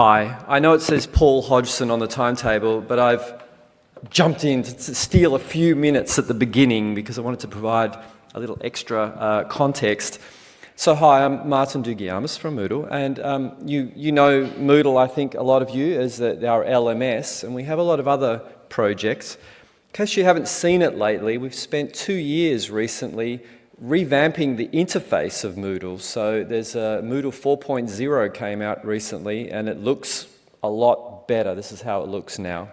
Hi, I know it says Paul Hodgson on the timetable, but I've jumped in to steal a few minutes at the beginning because I wanted to provide a little extra uh, context. So hi, I'm Martin Dougiamas from Moodle, and um, you, you know Moodle, I think, a lot of you, as our LMS, and we have a lot of other projects. In case you haven't seen it lately, we've spent two years recently revamping the interface of Moodle. So there's a Moodle 4.0 came out recently and it looks a lot better. This is how it looks now.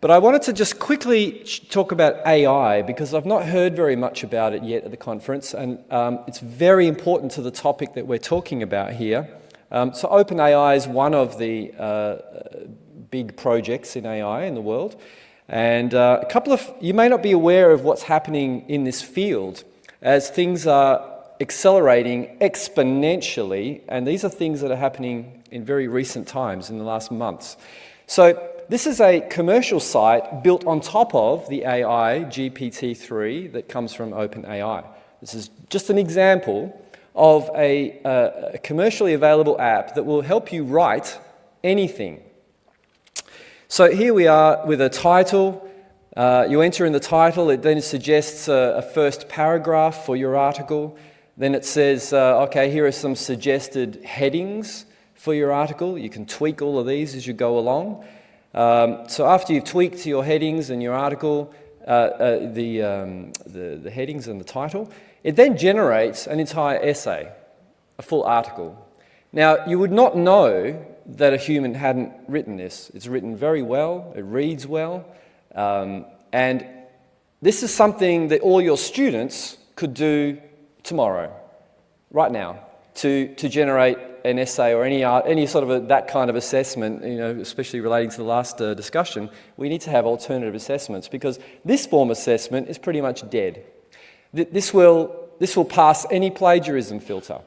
But I wanted to just quickly talk about AI because I've not heard very much about it yet at the conference and um, it's very important to the topic that we're talking about here. Um, so OpenAI is one of the uh, big projects in AI in the world. And uh, a couple of, you may not be aware of what's happening in this field as things are accelerating exponentially, and these are things that are happening in very recent times, in the last months. So this is a commercial site built on top of the AI GPT-3 that comes from OpenAI. This is just an example of a, uh, a commercially available app that will help you write anything. So here we are with a title, uh, you enter in the title, it then suggests a, a first paragraph for your article. Then it says, uh, okay, here are some suggested headings for your article. You can tweak all of these as you go along. Um, so after you've tweaked your headings and your article, uh, uh, the, um, the, the headings and the title, it then generates an entire essay, a full article. Now, you would not know that a human hadn't written this. It's written very well, it reads well, um, and this is something that all your students could do tomorrow, right now, to, to generate an essay or any, art, any sort of a, that kind of assessment, you know, especially relating to the last uh, discussion, we need to have alternative assessments because this form assessment is pretty much dead. This will, this will pass any plagiarism filter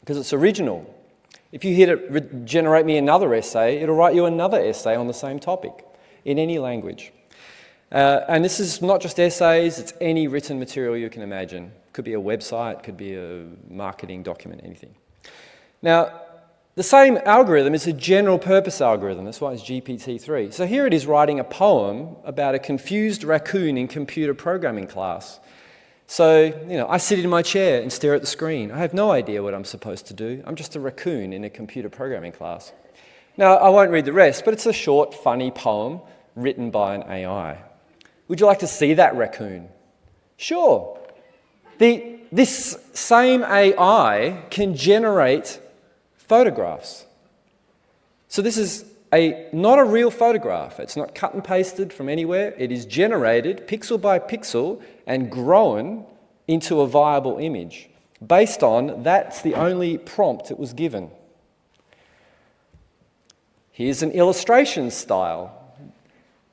because it's original. If you hit it, generate me another essay, it'll write you another essay on the same topic in any language. Uh, and this is not just essays, it's any written material you can imagine. Could be a website, could be a marketing document, anything. Now, the same algorithm is a general purpose algorithm, that's why it's GPT-3. So here it is writing a poem about a confused raccoon in computer programming class. So, you know, I sit in my chair and stare at the screen. I have no idea what I'm supposed to do. I'm just a raccoon in a computer programming class. Now, I won't read the rest, but it's a short, funny poem written by an AI. Would you like to see that raccoon? Sure. The, this same AI can generate photographs. So this is a, not a real photograph. It's not cut and pasted from anywhere. It is generated pixel by pixel and grown into a viable image based on that's the only prompt it was given. Here's an illustration style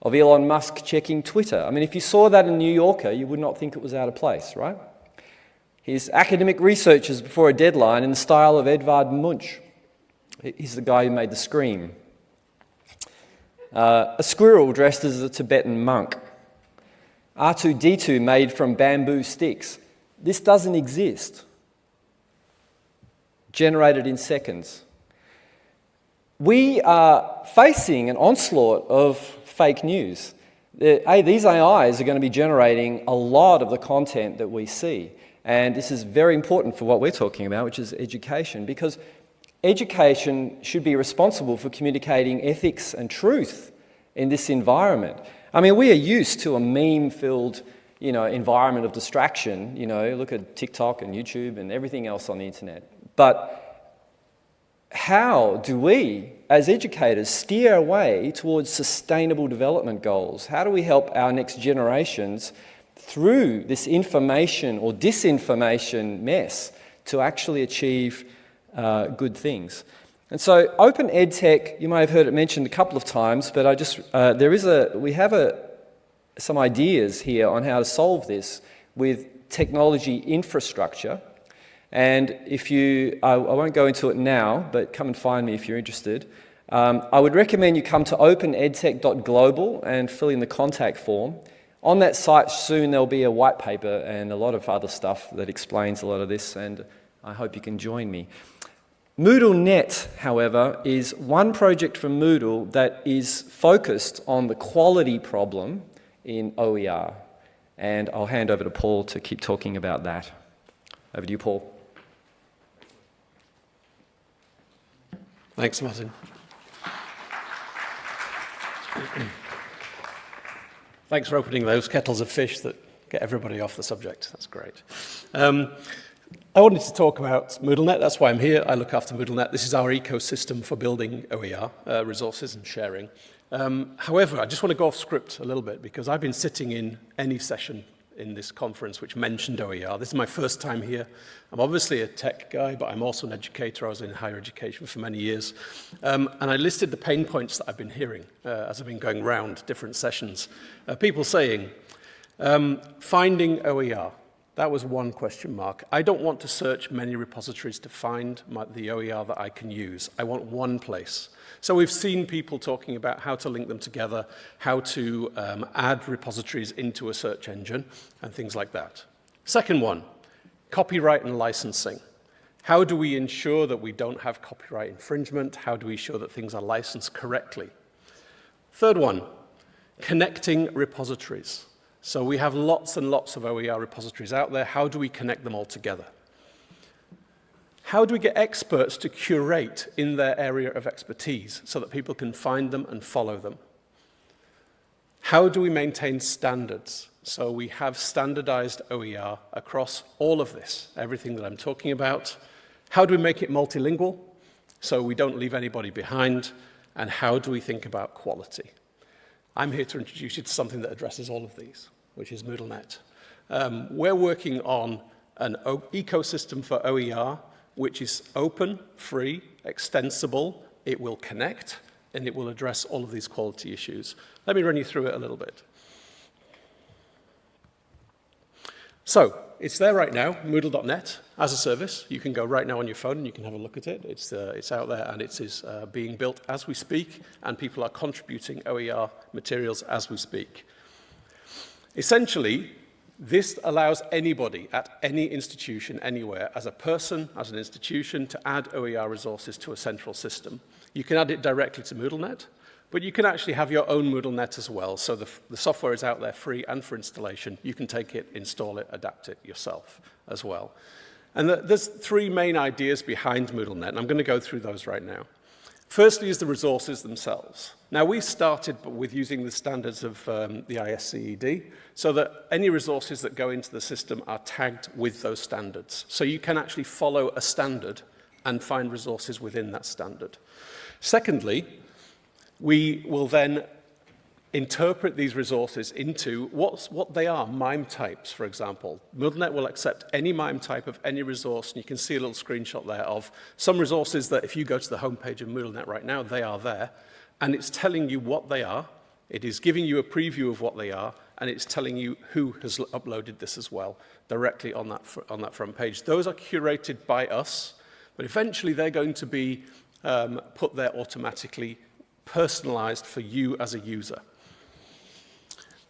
of Elon Musk checking Twitter. I mean, if you saw that in New Yorker, you would not think it was out of place, right? His academic researches before a deadline in the style of Edvard Munch. He's the guy who made the Scream. Uh, a squirrel dressed as a Tibetan monk. R2-D2 made from bamboo sticks. This doesn't exist. Generated in seconds. We are facing an onslaught of fake news. A, these AIs are going to be generating a lot of the content that we see. And this is very important for what we're talking about, which is education, because education should be responsible for communicating ethics and truth in this environment. I mean, we are used to a meme-filled you know, environment of distraction. You know, look at TikTok and YouTube and everything else on the internet. But how do we, as educators, steer our way towards sustainable development goals? How do we help our next generations through this information or disinformation mess to actually achieve uh, good things? And so Open EdTech, you may have heard it mentioned a couple of times, but I just, uh, there is a, we have a, some ideas here on how to solve this with technology infrastructure and if you, I, I, won't go into it now, but come and find me if you're interested. Um, I would recommend you come to openedtech.global and fill in the contact form. On that site soon there'll be a white paper and a lot of other stuff that explains a lot of this and I hope you can join me. MoodleNet, however, is one project from Moodle that is focused on the quality problem in OER. And I'll hand over to Paul to keep talking about that. Over to you, Paul. Thanks, Martin. Thanks for opening those kettles of fish that get everybody off the subject. That's great. Um, I wanted to talk about MoodleNet. That's why I'm here. I look after MoodleNet. This is our ecosystem for building OER, uh, resources and sharing. Um, however, I just want to go off script a little bit because I've been sitting in any session in this conference which mentioned OER. This is my first time here. I'm obviously a tech guy, but I'm also an educator. I was in higher education for many years. Um, and I listed the pain points that I've been hearing uh, as I've been going around different sessions. Uh, people saying, um, finding OER, that was one question mark. I don't want to search many repositories to find my, the OER that I can use. I want one place. So we've seen people talking about how to link them together, how to um, add repositories into a search engine, and things like that. Second one, copyright and licensing. How do we ensure that we don't have copyright infringement? How do we ensure that things are licensed correctly? Third one, connecting repositories. So we have lots and lots of OER repositories out there. How do we connect them all together? How do we get experts to curate in their area of expertise so that people can find them and follow them? How do we maintain standards? So we have standardized OER across all of this, everything that I'm talking about. How do we make it multilingual so we don't leave anybody behind? And how do we think about quality? I'm here to introduce you to something that addresses all of these, which is MoodleNet. Um, we're working on an ecosystem for OER which is open, free, extensible, it will connect, and it will address all of these quality issues. Let me run you through it a little bit. So, it's there right now, Moodle.net, as a service. You can go right now on your phone and you can have a look at it. It's, uh, it's out there and it is uh, being built as we speak, and people are contributing OER materials as we speak. Essentially, This allows anybody at any institution anywhere, as a person, as an institution, to add OER resources to a central system. You can add it directly to MoodleNet, but you can actually have your own MoodleNet as well. So the, the software is out there free and for installation. You can take it, install it, adapt it yourself as well. And the, there's three main ideas behind MoodleNet, and I'm going to go through those right now. Firstly is the resources themselves. Now, we started with using the standards of um, the ISCED so that any resources that go into the system are tagged with those standards. So you can actually follow a standard and find resources within that standard. Secondly, we will then interpret these resources into what's, what they are, MIME types, for example. MoodleNet will accept any MIME type of any resource, and you can see a little screenshot there of some resources that if you go to the homepage of MoodleNet right now, they are there, and it's telling you what they are, it is giving you a preview of what they are, and it's telling you who has uploaded this as well, directly on that, on that front page. Those are curated by us, but eventually they're going to be um, put there automatically, personalized for you as a user.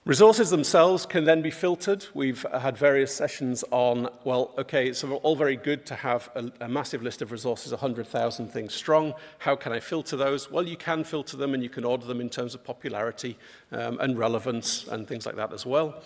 Resources themselves can then be filtered. We've uh, had various sessions on, well, okay, it's all very good to have a, a massive list of resources, 100,000 things strong. How can I filter those? Well, you can filter them and you can order them in terms of popularity um, and relevance and things like that as well.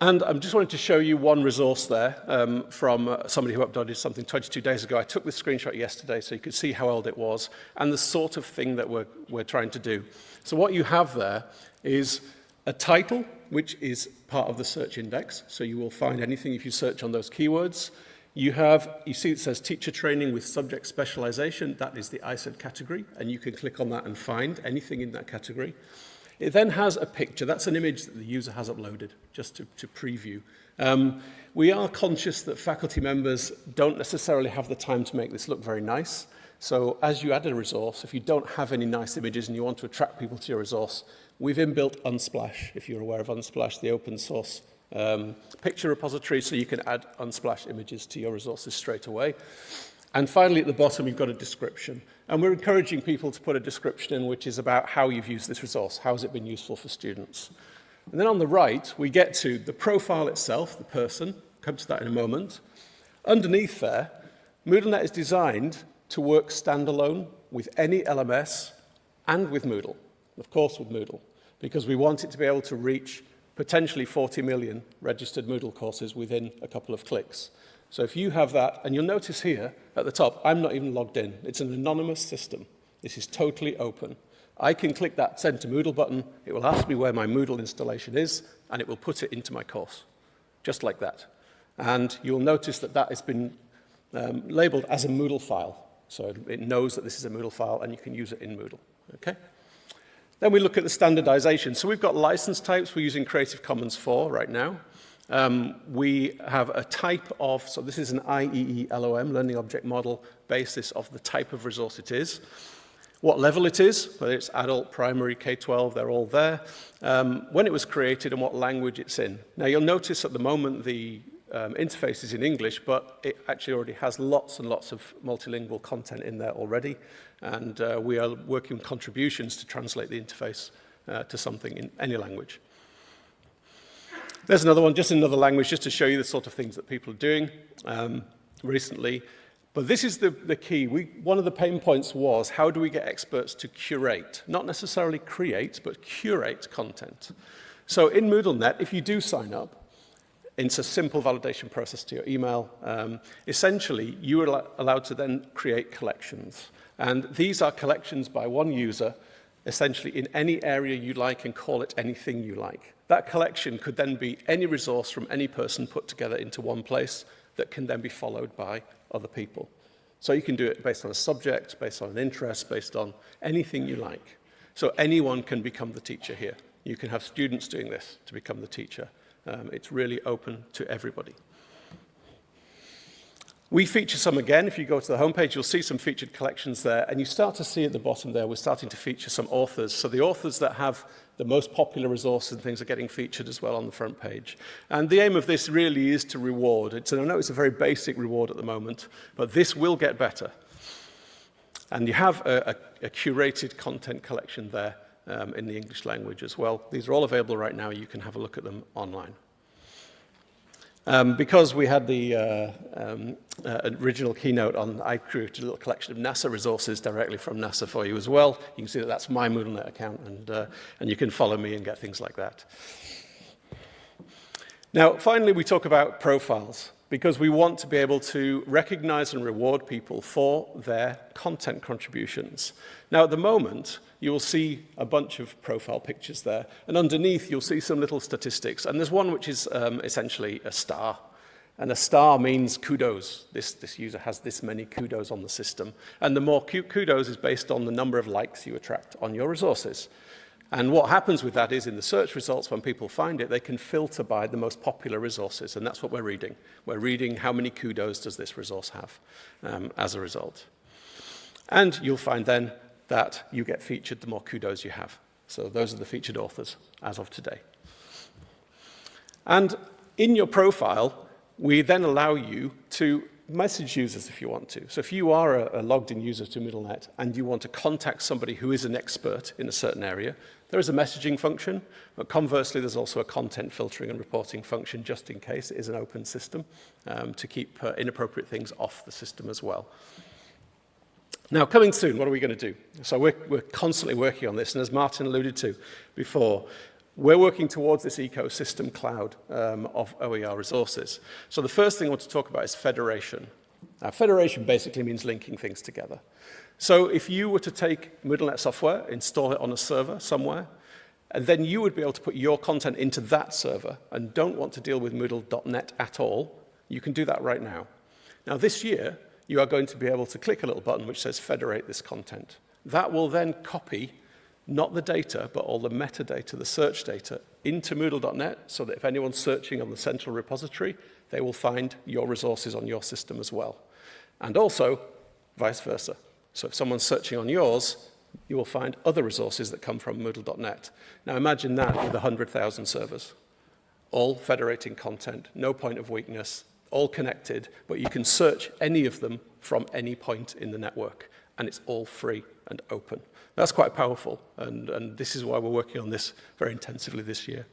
And I'm just wanting to show you one resource there um, from uh, somebody who uploaded something 22 days ago. I took this screenshot yesterday so you could see how old it was and the sort of thing that we're, we're trying to do. So what you have there is a title, which is part of the search index. So you will find anything if you search on those keywords. You have, you see it says teacher training with subject specialization. That is the ISCED category. And you can click on that and find anything in that category. It then has a picture. That's an image that the user has uploaded just to, to preview. Um, we are conscious that faculty members don't necessarily have the time to make this look very nice. So as you add a resource, if you don't have any nice images and you want to attract people to your resource, We've inbuilt Unsplash, if you're aware of Unsplash, the open source um, picture repository, so you can add Unsplash images to your resources straight away. And finally, at the bottom, you've got a description. And we're encouraging people to put a description in which is about how you've used this resource, how has it been useful for students. And then on the right, we get to the profile itself, the person, come to that in a moment. Underneath there, MoodleNet is designed to work standalone with any LMS and with Moodle, of course with Moodle, because we want it to be able to reach potentially 40 million registered Moodle courses within a couple of clicks. So if you have that, and you'll notice here at the top, I'm not even logged in. It's an anonymous system. This is totally open. I can click that Send to Moodle button. It will ask me where my Moodle installation is, and it will put it into my course, just like that. And you'll notice that that has been um, labeled as a Moodle file. So it knows that this is a Moodle file, and you can use it in Moodle. Okay? Then we look at the standardization. So we've got license types. We're using Creative Commons 4 right now. Um, we have a type of, so this is an IEEE LOM, Learning Object Model, basis of the type of resource it is. What level it is, whether it's adult, primary, K-12, they're all there. Um, when it was created and what language it's in. Now you'll notice at the moment the um, interface is in English, but it actually already has lots and lots of multilingual content in there already. And uh, we are working on contributions to translate the interface uh, to something in any language. There's another one, just another language, just to show you the sort of things that people are doing um, recently. But this is the, the key. We, one of the pain points was, how do we get experts to curate? Not necessarily create, but curate content. So in MoodleNet, if you do sign up, a simple validation process to your email. Um, essentially, you are allowed to then create collections. And these are collections by one user, essentially in any area you like and call it anything you like. That collection could then be any resource from any person put together into one place that can then be followed by other people. So you can do it based on a subject, based on an interest, based on anything you like. So anyone can become the teacher here. You can have students doing this to become the teacher. Um, it's really open to everybody. We feature some again. If you go to the homepage, you'll see some featured collections there. And you start to see at the bottom there, we're starting to feature some authors. So the authors that have the most popular resources and things are getting featured as well on the front page. And the aim of this really is to reward. It's, I know it's a very basic reward at the moment, but this will get better. And you have a, a, a curated content collection there um, in the English language as well. These are all available right now. You can have a look at them online. Um, because we had the uh, um, uh, original keynote on, I created a little collection of NASA resources directly from NASA for you as well. You can see that that's my MoodleNet account, and, uh, and you can follow me and get things like that. Now, finally, we talk about profiles because we want to be able to recognize and reward people for their content contributions. Now, at the moment, you will see a bunch of profile pictures there. And underneath, you'll see some little statistics. And there's one which is um, essentially a star. And a star means kudos. This, this user has this many kudos on the system. And the more kudos is based on the number of likes you attract on your resources. And what happens with that is in the search results, when people find it, they can filter by the most popular resources. And that's what we're reading. We're reading how many kudos does this resource have um, as a result. And you'll find then that you get featured the more kudos you have. So those are the featured authors as of today. And in your profile, we then allow you to message users if you want to. So if you are a, a logged in user to MoodleNet and you want to contact somebody who is an expert in a certain area, there is a messaging function, but conversely, there's also a content filtering and reporting function just in case it is an open system um, to keep uh, inappropriate things off the system as well. Now, coming soon, what are we going to do? So we're, we're constantly working on this, and as Martin alluded to before, we're working towards this ecosystem cloud um, of OER resources. So the first thing I want to talk about is federation. Now, federation basically means linking things together. So if you were to take MoodleNet software, install it on a server somewhere, and then you would be able to put your content into that server and don't want to deal with Moodle.net at all, you can do that right now. Now, this year, you are going to be able to click a little button which says federate this content. That will then copy not the data, but all the metadata, the search data, into Moodle.net so that if anyone's searching on the central repository, they will find your resources on your system as well. And also, vice versa. So if someone's searching on yours, you will find other resources that come from Moodle.net. Now imagine that with 100,000 servers, all federating content, no point of weakness, all connected, but you can search any of them from any point in the network, and it's all free and open. That's quite powerful, and, and this is why we're working on this very intensively this year.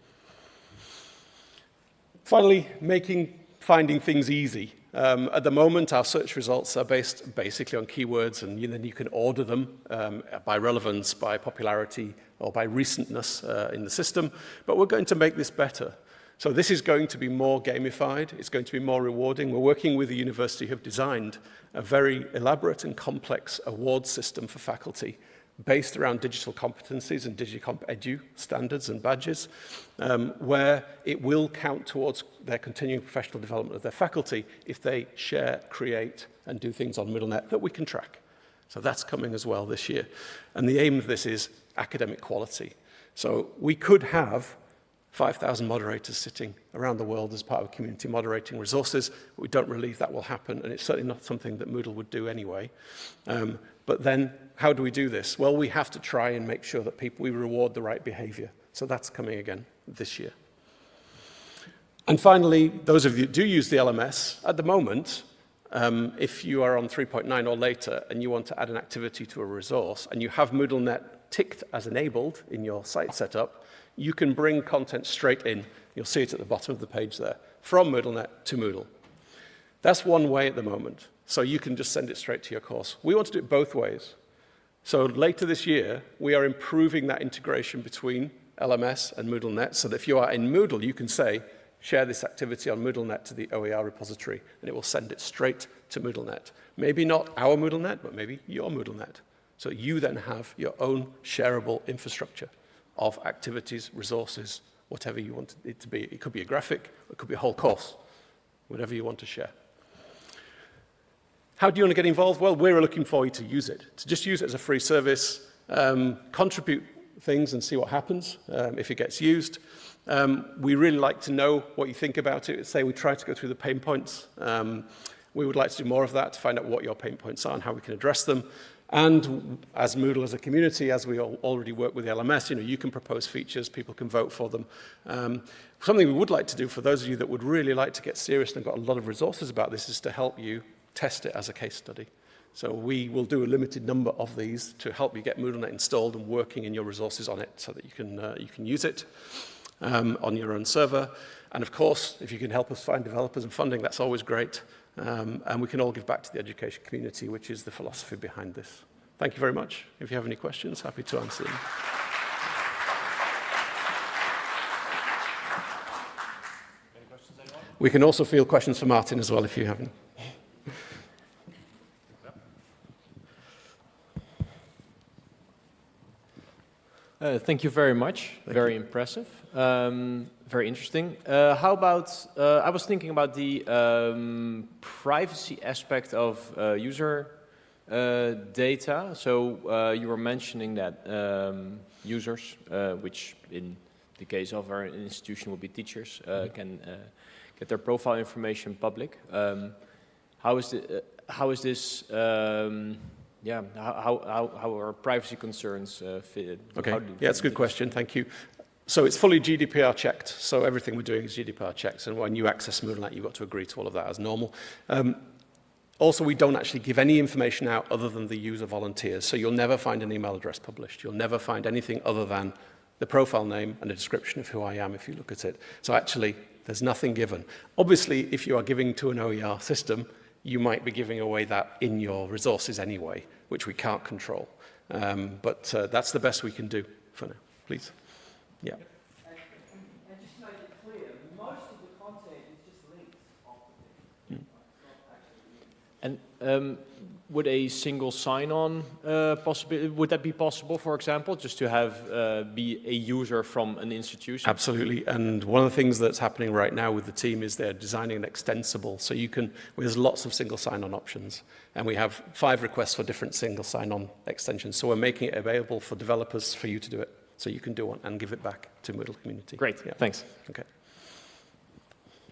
Finally, making finding things easy. Um, at the moment, our search results are based basically on keywords, and you, then you can order them um, by relevance, by popularity, or by recentness uh, in the system. But we're going to make this better. So this is going to be more gamified. It's going to be more rewarding. We're working with the university who have designed a very elaborate and complex award system for faculty based around digital competencies and DigCompEdu standards and badges, um, where it will count towards their continuing professional development of their faculty if they share, create, and do things on MoodleNet that we can track. So that's coming as well this year. And the aim of this is academic quality. So we could have 5,000 moderators sitting around the world as part of community moderating resources. We don't believe that will happen, and it's certainly not something that Moodle would do anyway. Um, but then, how do we do this? Well, we have to try and make sure that people, we reward the right behavior. So that's coming again this year. And finally, those of you who do use the LMS, at the moment, um, if you are on 3.9 or later and you want to add an activity to a resource and you have MoodleNet ticked as enabled in your site setup, you can bring content straight in. You'll see it at the bottom of the page there, from MoodleNet to Moodle. That's one way at the moment. So you can just send it straight to your course. We want to do it both ways. So later this year, we are improving that integration between LMS and MoodleNet so that if you are in Moodle, you can say, share this activity on MoodleNet to the OER repository, and it will send it straight to MoodleNet. Maybe not our MoodleNet, but maybe your MoodleNet. So you then have your own shareable infrastructure of activities, resources, whatever you want it to be. It could be a graphic, it could be a whole course, whatever you want to share. How do you want to get involved? Well, we're looking for you to use it, to just use it as a free service, um, contribute things and see what happens um, if it gets used. Um, we really like to know what you think about it. Say we try to go through the pain points. Um, we would like to do more of that to find out what your pain points are and how we can address them. And as Moodle as a community, as we already work with the LMS, you know, you can propose features, people can vote for them. Um, something we would like to do for those of you that would really like to get serious and got a lot of resources about this is to help you test it as a case study. So we will do a limited number of these to help you get MoodleNet installed and working in your resources on it so that you can, uh, you can use it um, on your own server. And of course, if you can help us find developers and funding, that's always great. Um, and we can all give back to the education community, which is the philosophy behind this. Thank you very much. If you have any questions, happy to answer them. We can also field questions for Martin as well if you have any. Uh, thank you very much. Thank very you. impressive. Um, very interesting. Uh, how about, uh, I was thinking about the um, privacy aspect of uh, user uh, data. So uh, you were mentioning that um, users, uh, which in the case of our institution will be teachers, mm-hmm. can get their profile information public. Um, how is the, how is this um, yeah, how, how, how are privacy concerns uh, fit? Okay, yeah, that's a good question, thank you. So it's fully GDPR checked, so everything we're doing is GDPR checked, and when you access MoodleNet, you've got to agree to all of that as normal. Um, also, we don't actually give any information out other than the user volunteers, so you'll never find an email address published. You'll never find anything other than the profile name and a description of who I am if you look at it. So actually, there's nothing given. Obviously, if you are giving to an OER system, you might be giving away that in your resources anyway, which we can't control. Um, but uh, that's the best we can do for now. Please. Yeah. And um, would a single sign-on uh, possible? Would that be possible, for example, just to have uh, be a user from an institution? Absolutely. And one of the things that's happening right now with the team is they're designing an extensible, so you can. There's lots of single sign-on options, and we have five requests for different single sign-on extensions. So we're making it available for developers for you to do it, so you can do one and give it back to Moodle community. Great. Yeah. Thanks. Okay.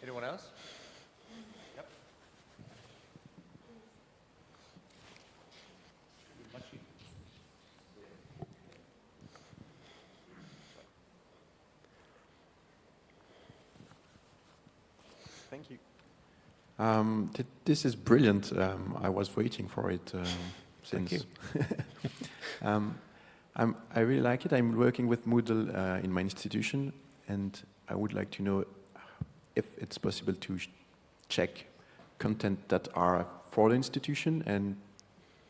Anyone else? Thank you. Um, th this is brilliant. Um, I was waiting for it um, since. um, i really like it. I'm working with Moodle uh, in my institution, and I would like to know if it's possible to check content that are for the institution and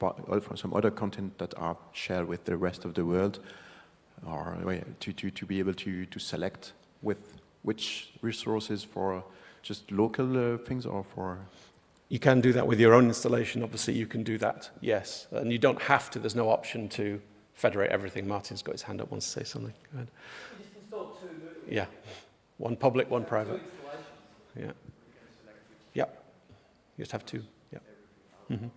also some other content that are shared with the rest of the world, or uh, to, to, to be able to, to select with which resources for just local uh, things or for You can do that with your own installation, obviously you can do that, yes. And you don't have to, there's no option to federate everything. Martin's got his hand up, wants to say something. Go ahead. Yeah, one public, one private. Yeah. Yep. You just have two, yeah. hmm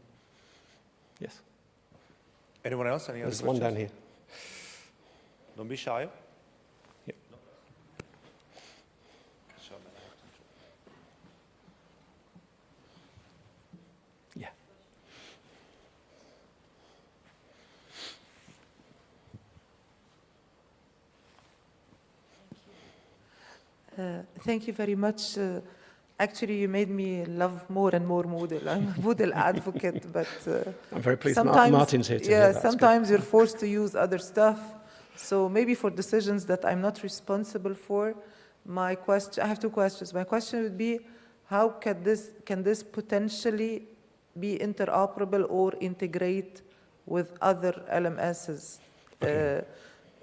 Yes, Anyone else? Any other there's one down here. Don't be shy. Yep. Yeah. Uh, Thank you very much. Uh, Actually, you made me love more and more Moodle. I'm a Moodle advocate, but uh, I'm very pleased sometimes, Martin's here yeah, hear that. Good. sometimes you're forced to use other stuff. So maybe for decisions that I'm not responsible for, my question, I have two questions. My question would be, how can this, can this potentially be interoperable or integrate with other LMSs? Uh,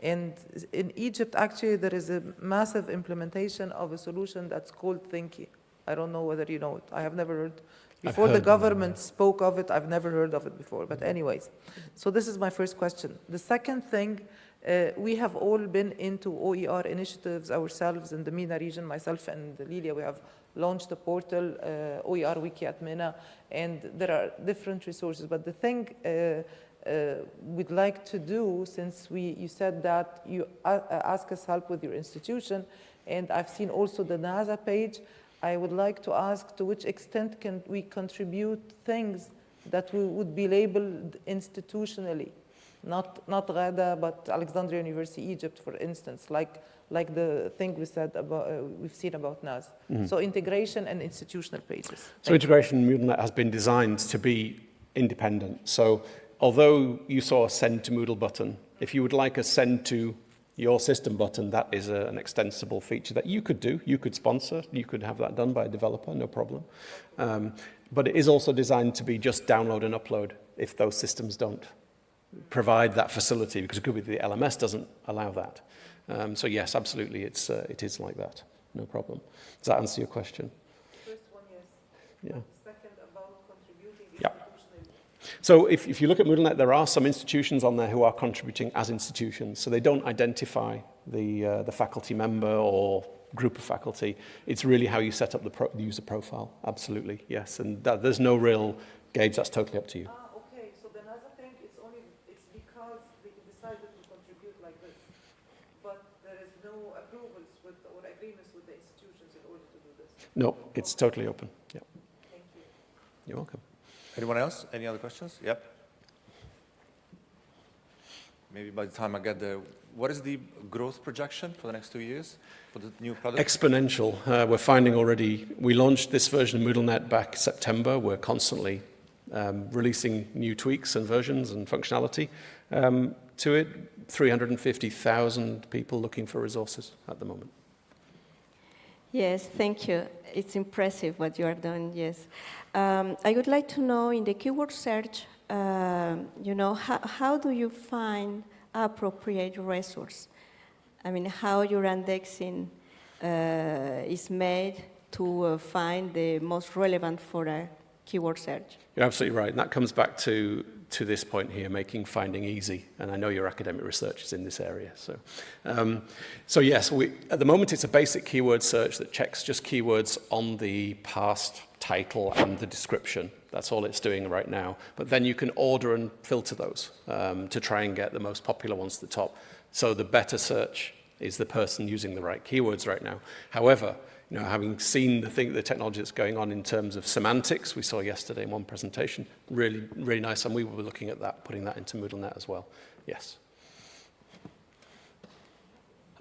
and in Egypt, actually, there is a massive implementation of a solution that's called Thinqi. I don't know whether you know it. I have never heard. Before the heard, government spoke of it, I've never heard of it before. But anyways, so this is my first question. The second thing, uh, we have all been into OER initiatives ourselves in the MENA region. Myself and Lilia, we have launched a portal, uh, OER Wiki at MENA, and there are different resources. But the thing uh, we'd like to do, since we, you said that you uh, ask us help with your institution, and I've seen also the NASA page, I would like to ask to which extent can we contribute things that we would be labeled institutionally? Not, not GADA, but Alexandria University, Egypt, for instance, like, like the thing we said about, uh, we've seen about NAS. So integration and institutional pages. So integration MoodleNet has been designed to be independent. So although you saw a send to Moodle button, if you would like a send to your system button, that is a, an extensible feature that you could do. You could sponsor. You could have that done by a developer, no problem. Um, but it is also designed to be just download and upload if those systems don't provide that facility, because it could be the LMS doesn't allow that. Um, so yes, absolutely, it's, uh, it is like that. No problem. Does that answer your question? First one, yes. Yeah. Second, about contributing Yeah. institutionally. So if, if you look at MoodleNet, there are some institutions on there who are contributing as institutions. So they don't identify the, uh, the faculty member or group of faculty. It's really how you set up the, pro the user profile. Absolutely, yes. And that, there's no real gauge. That's totally up to you. Ah, okay, so the I think, it's only, it's because they decided to contribute like this. But there is no approvals with, or agreements with the institutions in order to do this. No, it's totally open. Yeah, Thank you. you're welcome. Anyone else? Any other questions? Yep. Maybe by the time I get there, what is the growth projection for the next two years for the new product? Exponential. Uh, we're finding already, we launched this version of MoodleNet back September. We're constantly um, releasing new tweaks and versions and functionality um, to it. 350,000 people looking for resources at the moment. Yes, thank you. It's impressive what you are doing, yes. Um, I would like to know in the keyword search, um, you know, how, how do you find appropriate resource? I mean, how your indexing uh, is made to uh, find the most relevant for a keyword search? You're absolutely right. And that comes back to, to this point here, making finding easy. And I know your academic research is in this area. So, um, so yes, we, at the moment it's a basic keyword search that checks just keywords on the past title and the description. That's all it's doing right now. But then you can order and filter those um, to try and get the most popular ones to the top. So the better search is the person using the right keywords right now. However, you know, having seen the thing, the technology that's going on in terms of semantics, we saw yesterday in one presentation, really, really nice, and we will be looking at that, putting that into MoodleNet as well. Yes.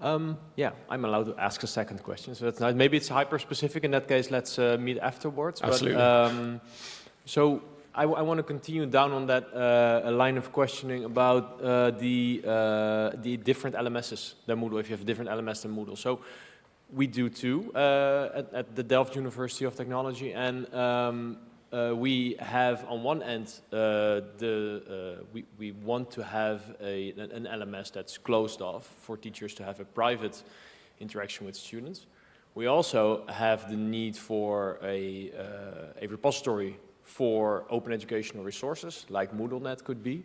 Um, yeah, I'm allowed to ask a second question, so that's nice. Maybe it's hyper-specific. In that case, let's uh, meet afterwards. Absolutely. But, um, so I, want to continue down on that uh, line of questioning about uh, the uh, the different LMSs than Moodle. If you have different LMS than Moodle, so we do too uh, at, at the Delft University of Technology, and um, uh, we have on one end uh, the uh, we we want to have a an LMS that's closed off for teachers to have a private interaction with students. We also have the need for a uh, a repository for open educational resources, like MoodleNet could be.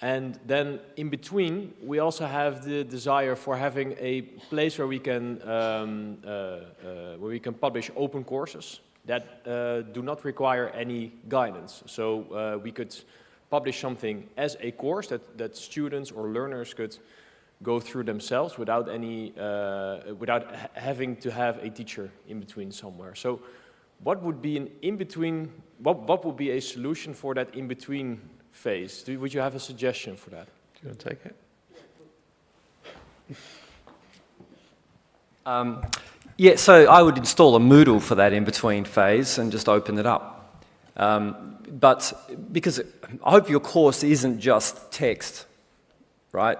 And then in between, we also have the desire for having a place where we can, um, uh, uh, where we can publish open courses that uh, do not require any guidance. So uh, we could publish something as a course that, that students or learners could go through themselves without any, uh, without ha having to have a teacher in between somewhere. So what would be an in-between, what, what would be a solution for that in-between phase? Do, would you have a suggestion for that? Do you want to take it? Um, yeah, so I would install a Moodle for that in-between phase and just open it up. Um, but because I hope your course isn't just text, right?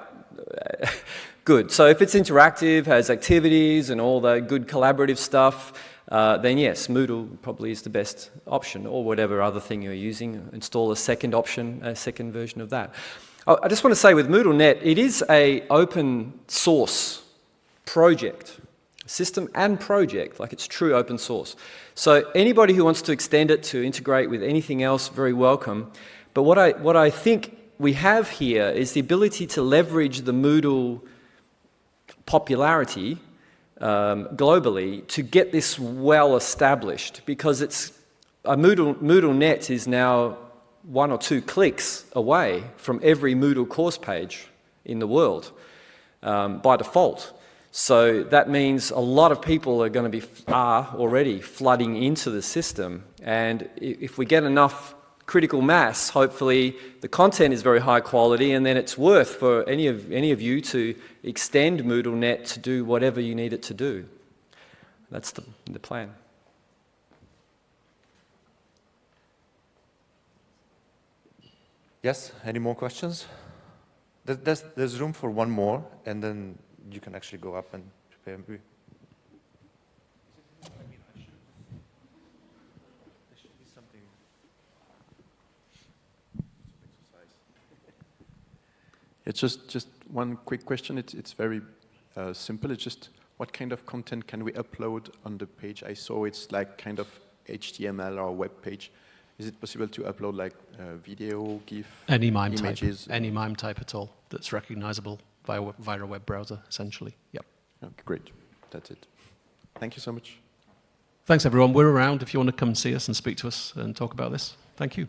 good. So if it's interactive, has activities and all the good collaborative stuff, uh, then yes, Moodle probably is the best option, or whatever other thing you're using. Install a second option, a second version of that. I, I just want to say with MoodleNet, it is a open source project, system and project, like it's true open source. So anybody who wants to extend it to integrate with anything else, very welcome. But what I, what I think we have here is the ability to leverage the Moodle popularity um, globally to get this well established because it's a Moodle, MoodleNet is now one or two clicks away from every Moodle course page in the world um, by default. So that means a lot of people are going to be, are already flooding into the system. And if we get enough critical mass, hopefully the content is very high quality and then it's worth for any of, any of you to extend MoodleNet to do whatever you need it to do. That's the, the plan. Yes, any more questions? There's, there's, there's room for one more, and then you can actually go up and prepare. It's just, just one quick question. It's, it's very uh, simple. It's just what kind of content can we upload on the page? I saw it's like kind of HTML or web page. Is it possible to upload like uh, video, GIF, any MIME images? type, any MIME type at all that's recognizable via, via a web browser, essentially. Yep. Okay, great. That's it. Thank you so much. Thanks, everyone. We're around if you want to come see us and speak to us and talk about this. Thank you.